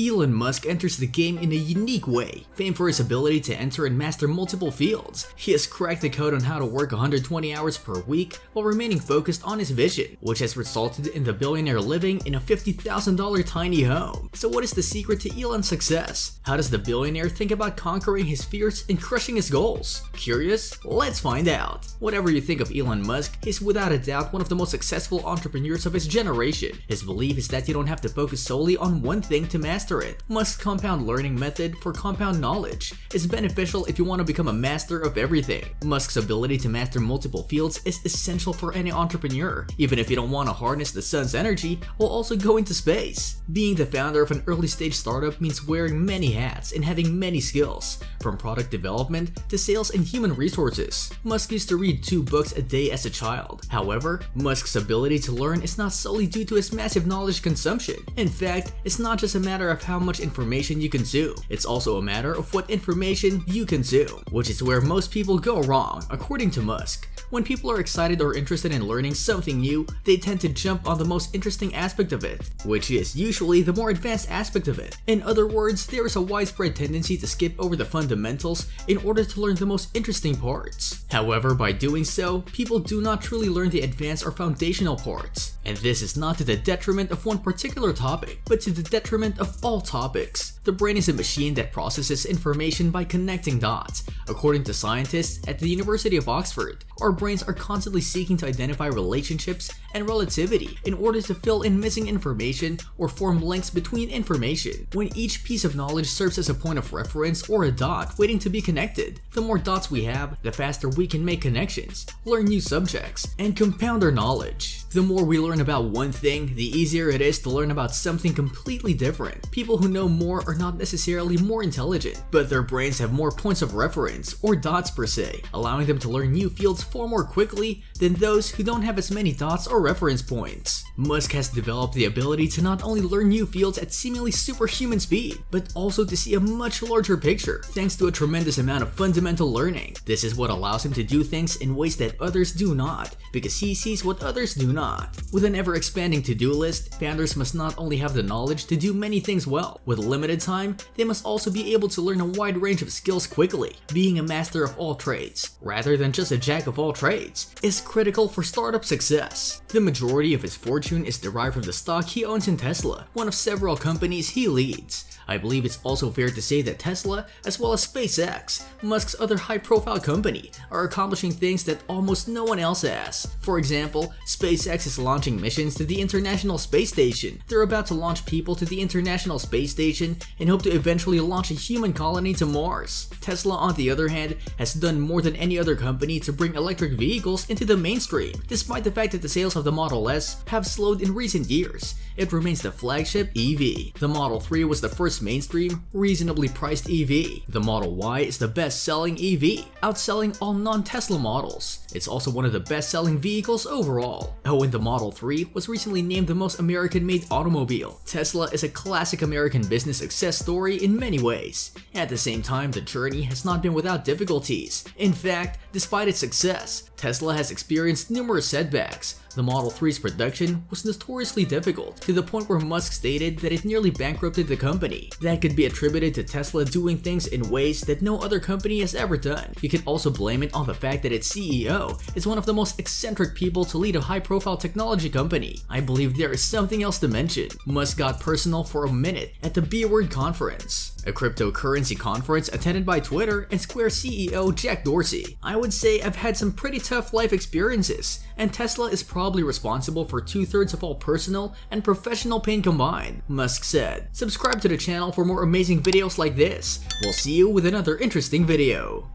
Elon Musk enters the game in a unique way, famed for his ability to enter and master multiple fields. He has cracked the code on how to work 120 hours per week while remaining focused on his vision, which has resulted in the billionaire living in a $50,000 tiny home. So what is the secret to Elon's success? How does the billionaire think about conquering his fears and crushing his goals? Curious? Let's find out. Whatever you think of Elon Musk, he's without a doubt one of the most successful entrepreneurs of his generation. His belief is that you don't have to focus solely on one thing to master master it. Musk's compound learning method for compound knowledge is beneficial if you want to become a master of everything. Musk's ability to master multiple fields is essential for any entrepreneur, even if you don't want to harness the sun's energy while also going to space. Being the founder of an early stage startup means wearing many hats and having many skills, from product development to sales and human resources. Musk used to read two books a day as a child. However, Musk's ability to learn is not solely due to his massive knowledge consumption. In fact, it's not just a matter of of how much information you consume. It's also a matter of what information you consume, which is where most people go wrong, according to Musk. When people are excited or interested in learning something new, they tend to jump on the most interesting aspect of it, which is usually the more advanced aspect of it. In other words, there is a widespread tendency to skip over the fundamentals in order to learn the most interesting parts. However, by doing so, people do not truly learn the advanced or foundational parts. And this is not to the detriment of one particular topic, but to the detriment of all topics. The brain is a machine that processes information by connecting dots. According to scientists at the University of Oxford, our brains are constantly seeking to identify relationships and relativity in order to fill in missing information or form links between information. When each piece of knowledge serves as a point of reference or a dot waiting to be connected, the more dots we have, the faster we can make connections, learn new subjects, and compound our knowledge. The more we learn about one thing, the easier it is to learn about something completely different. People who know more are not necessarily more intelligent, but their brains have more points of reference, or dots per se, allowing them to learn new fields far more quickly than those who don't have as many dots or reference points. Musk has developed the ability to not only learn new fields at seemingly superhuman speed, but also to see a much larger picture thanks to a tremendous amount of fundamental learning. This is what allows him to do things in ways that others do not, because he sees what others do not. With an ever-expanding to-do list, founders must not only have the knowledge to do many things well, with limited time, they must also be able to learn a wide range of skills quickly. Being a master of all trades, rather than just a jack of all trades, is critical for startup success. The majority of his fortune is derived from the stock he owns in Tesla, one of several companies he leads. I believe it's also fair to say that Tesla, as well as SpaceX, Musk's other high-profile company, are accomplishing things that almost no one else has. For example, SpaceX is launching missions to the International Space Station. They're about to launch people to the International Space Station and hope to eventually launch a human colony to Mars. Tesla, on the other hand, has done more than any other company to bring electric vehicles into the mainstream, despite the fact that the sales of the Model S have slowed in recent years. It remains the flagship EV. The Model 3 was the first mainstream, reasonably priced EV. The Model Y is the best-selling EV, outselling all non-Tesla models. It's also one of the best-selling vehicles overall. Oh, and the Model 3 was recently named the most American-made automobile. Tesla is a classic American business success story in many ways. At the same time, the journey has not been without difficulties. In fact, despite its success, Tesla has experienced numerous setbacks, the Model 3's production was notoriously difficult, to the point where Musk stated that it nearly bankrupted the company. That could be attributed to Tesla doing things in ways that no other company has ever done. You can also blame it on the fact that its CEO is one of the most eccentric people to lead a high-profile technology company. I believe there is something else to mention. Musk got personal for a minute at the B-Word conference a cryptocurrency conference attended by Twitter and Square CEO Jack Dorsey. I would say I've had some pretty tough life experiences, and Tesla is probably responsible for two-thirds of all personal and professional pain combined, Musk said. Subscribe to the channel for more amazing videos like this. We'll see you with another interesting video.